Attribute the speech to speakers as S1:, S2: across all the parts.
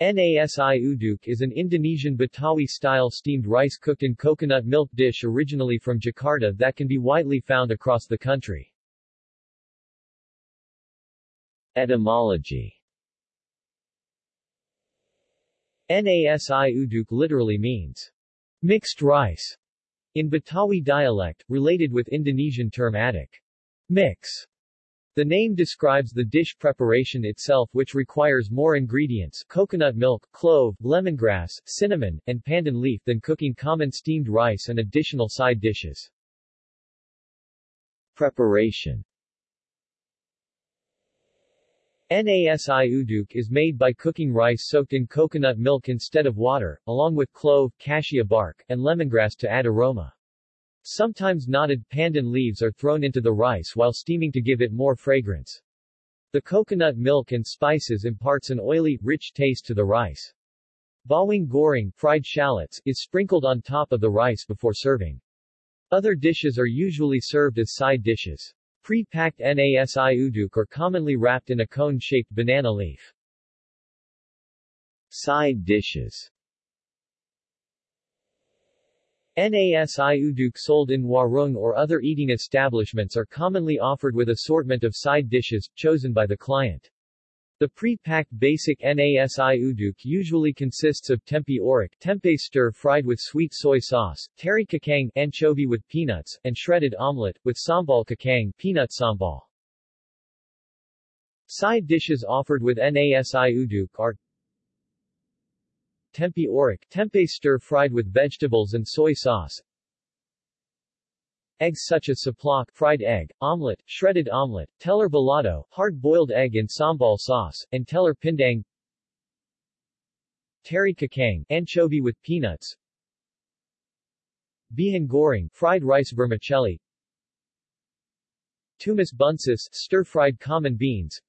S1: Nasi uduk is an Indonesian Betawi-style steamed rice cooked in coconut milk dish originally from Jakarta that can be widely found across the country. Etymology Nasi uduk literally means mixed rice in Betawi dialect, related with Indonesian term aduk, mix. The name describes the dish preparation itself which requires more ingredients coconut milk, clove, lemongrass, cinnamon, and pandan leaf than cooking common steamed rice and additional side dishes. Preparation Nasi uduk is made by cooking rice soaked in coconut milk instead of water, along with clove, cassia bark, and lemongrass to add aroma. Sometimes knotted pandan leaves are thrown into the rice while steaming to give it more fragrance. The coconut milk and spices imparts an oily, rich taste to the rice. Bawang goreng fried shallots is sprinkled on top of the rice before serving. Other dishes are usually served as side dishes. Pre-packed nasi uduk are commonly wrapped in a cone-shaped banana leaf. Side dishes Nasi uduk sold in warung or other eating establishments are commonly offered with assortment of side dishes, chosen by the client. The pre-packed basic nasi uduk usually consists of tempe orek tempeh stir-fried with sweet soy sauce, teri kacang anchovy with peanuts, and shredded omelette, with sambal kacang peanut sambal. Side dishes offered with nasi uduk are Tempe orek tempeh stir-fried with vegetables and soy sauce. Eggs such as ceplok fried egg, omelette, shredded omelette, telur balado hard-boiled egg in sambal sauce, and telur pindang. Teri kacang anchovy with peanuts. Bihun goreng fried rice vermicelli. Tumis buncis stir-fried common beans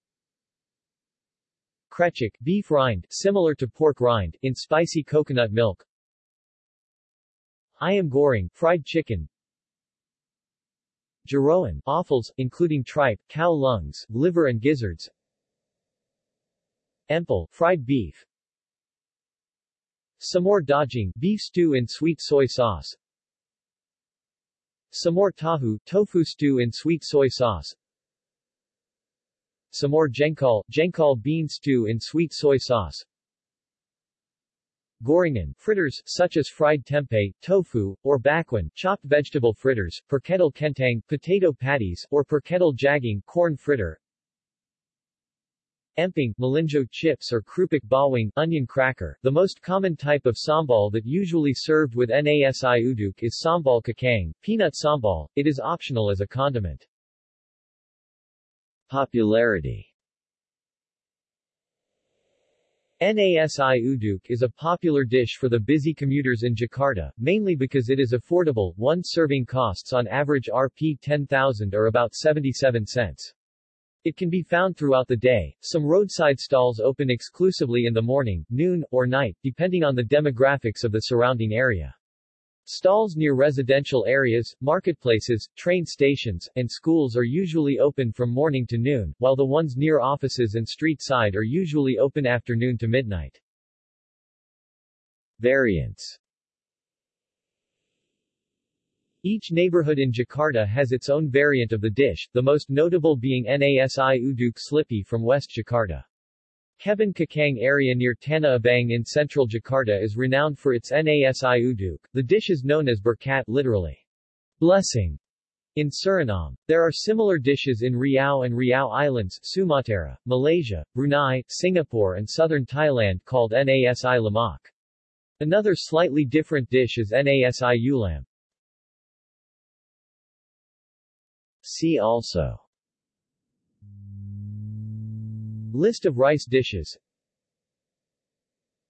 S1: Krecek beef rind, similar to pork rind, in spicy coconut milk. Ayam goreng, fried chicken. Jeroan, offals, including tripe, cow lungs, liver and gizzards. Empal, fried beef. Semur daging, beef stew in sweet soy sauce. Semur tahu, tofu stew in sweet soy sauce. Semur jengkol, jengkol bean stew in sweet soy sauce. Gorengan, fritters, such as fried tempeh, tofu, or bakwan, chopped vegetable fritters, perkedel kentang, potato patties, or perkedel jagung, corn fritter. Emping, melinjo chips or krupuk bawang, onion cracker. The most common type of sambal that usually served with nasi uduk is sambal kacang, peanut sambal. It is optional as a condiment. Popularity Nasi uduk is a popular dish for the busy commuters in Jakarta, mainly because it is affordable, one serving costs on average Rp 10,000 or about 77 cents. It can be found throughout the day, some roadside stalls open exclusively in the morning, noon, or night, depending on the demographics of the surrounding area. Stalls near residential areas, marketplaces, train stations, and schools are usually open from morning to noon, while the ones near offices and street side are usually open afternoon to midnight. Variants Each neighborhood in Jakarta has its own variant of the dish, the most notable being Nasi Uduk Slipi from West Jakarta. Kebon Kacang area near Tanah Abang in central Jakarta is renowned for its nasi uduk. The dish is known as berkat literally, blessing, in Suriname. There are similar dishes in Riau and Riau Islands, Sumatra, Malaysia, Brunei, Singapore and southern Thailand called nasi lemak. Another slightly different dish is nasi ulam. See also List of rice dishes.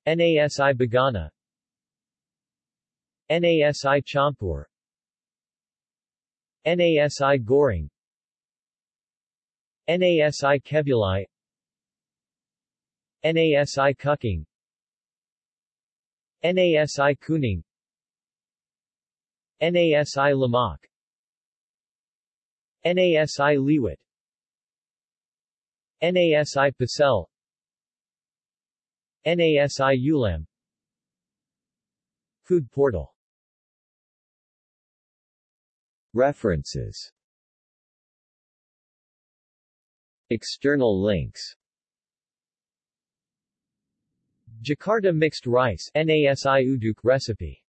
S1: Nasi Bogana Nasi Campur Nasi Goreng Nasi Kebuli. Nasi Kucing Nasi Kuning. Nasi Lemak Nasi Liwet Nasi Pecel NASI ULAM. Food portal. References. External links. Jakarta mixed rice NASI uduk recipe